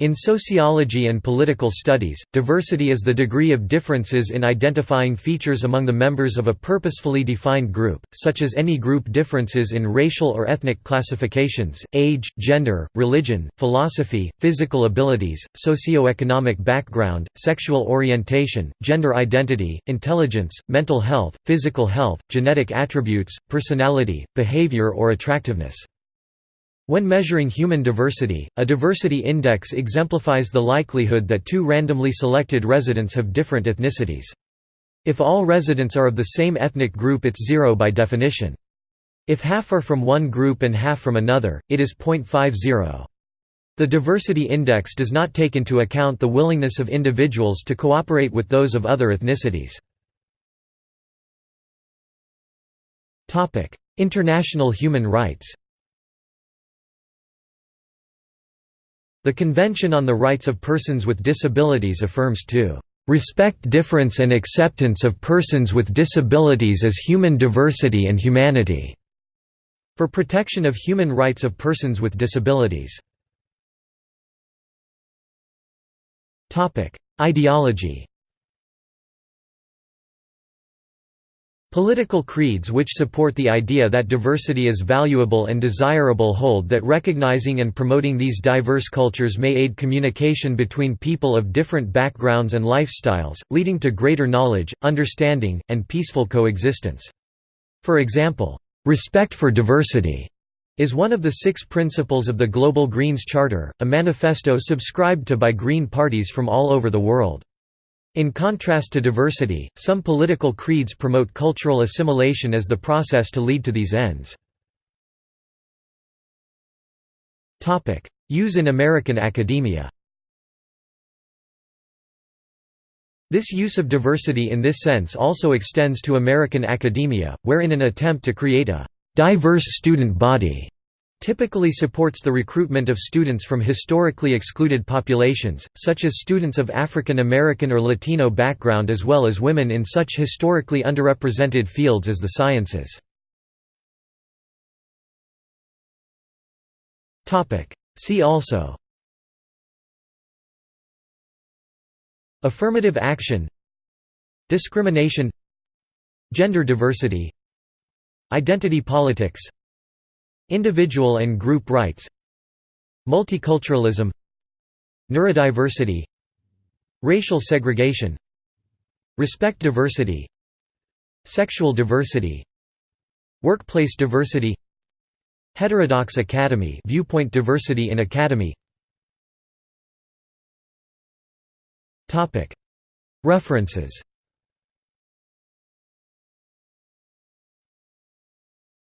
In sociology and political studies, diversity is the degree of differences in identifying features among the members of a purposefully defined group, such as any group differences in racial or ethnic classifications, age, gender, religion, philosophy, physical abilities, socioeconomic background, sexual orientation, gender identity, intelligence, mental health, physical health, genetic attributes, personality, behavior or attractiveness. When measuring human diversity, a diversity index exemplifies the likelihood that two randomly selected residents have different ethnicities. If all residents are of the same ethnic group it's zero by definition. If half are from one group and half from another, it is 0.50. The diversity index does not take into account the willingness of individuals to cooperate with those of other ethnicities. International human rights The Convention on the Rights of Persons with Disabilities affirms to "...respect difference and acceptance of persons with disabilities as human diversity and humanity." for protection of human rights of persons with disabilities. Ideology Political creeds which support the idea that diversity is valuable and desirable hold that recognizing and promoting these diverse cultures may aid communication between people of different backgrounds and lifestyles, leading to greater knowledge, understanding, and peaceful coexistence. For example, "...respect for diversity." is one of the six principles of the Global Greens Charter, a manifesto subscribed to by Green parties from all over the world. In contrast to diversity, some political creeds promote cultural assimilation as the process to lead to these ends. Use in American academia This use of diversity in this sense also extends to American academia, where in an attempt to create a «diverse student body» typically supports the recruitment of students from historically excluded populations, such as students of African American or Latino background as well as women in such historically underrepresented fields as the sciences. See also. Affirmative action. Discrimination. Gender diversity. Identity politics Individual and group rights Multiculturalism Neurodiversity Racial segregation Respect diversity Sexual diversity Workplace diversity Heterodox Academy viewpoint diversity in academy. References